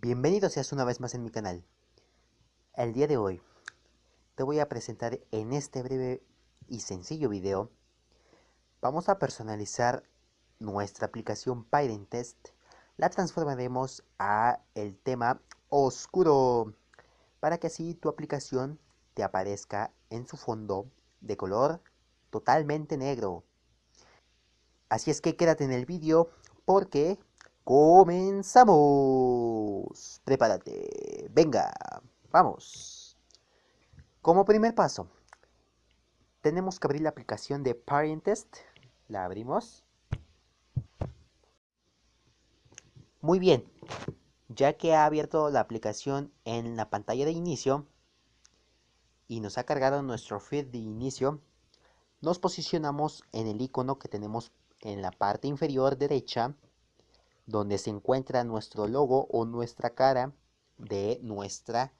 Bienvenido seas una vez más en mi canal. El día de hoy te voy a presentar en este breve y sencillo video vamos a personalizar nuestra aplicación Test. La transformaremos a el tema oscuro para que así tu aplicación te aparezca en su fondo de color totalmente negro. Así es que quédate en el vídeo porque comenzamos. Prepárate. Venga, vamos. Como primer paso, tenemos que abrir la aplicación de Test. La abrimos. Muy bien, ya que ha abierto la aplicación en la pantalla de inicio y nos ha cargado nuestro feed de inicio, nos posicionamos en el icono que tenemos en la parte inferior derecha donde se encuentra nuestro logo o nuestra cara de nuestra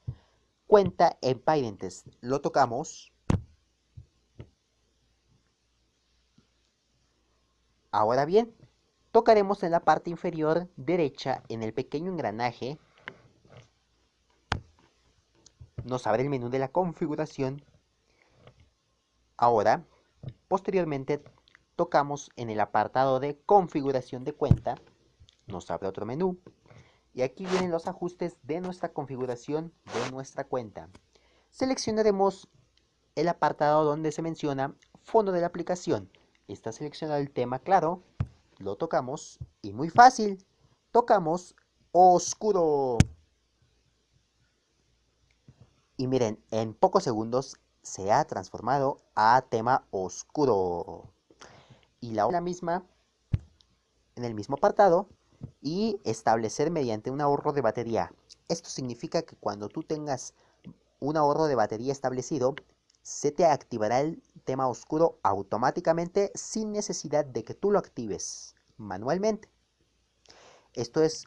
cuenta en Pyrentes. Lo tocamos. Ahora bien, tocaremos en la parte inferior derecha en el pequeño engranaje. Nos abre el menú de la configuración. Ahora, posteriormente, tocamos en el apartado de configuración de cuenta, nos abre otro menú y aquí vienen los ajustes de nuestra configuración de nuestra cuenta. Seleccionaremos el apartado donde se menciona fondo de la aplicación. Está seleccionado el tema claro, lo tocamos y muy fácil, tocamos oscuro. Y miren, en pocos segundos se ha transformado a tema oscuro y la misma en el mismo apartado y establecer mediante un ahorro de batería. Esto significa que cuando tú tengas un ahorro de batería establecido, se te activará el tema oscuro automáticamente sin necesidad de que tú lo actives manualmente. Esto es,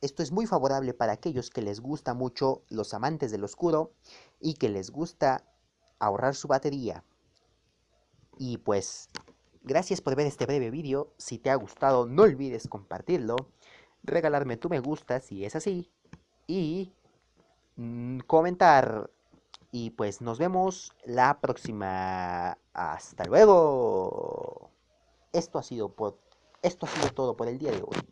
esto es muy favorable para aquellos que les gusta mucho los amantes del oscuro y que les gusta ahorrar su batería. Y pues Gracias por ver este breve vídeo, si te ha gustado no olvides compartirlo, regalarme tu me gusta si es así, y mm, comentar. Y pues nos vemos la próxima. Hasta luego. Esto ha sido, por, esto ha sido todo por el día de hoy.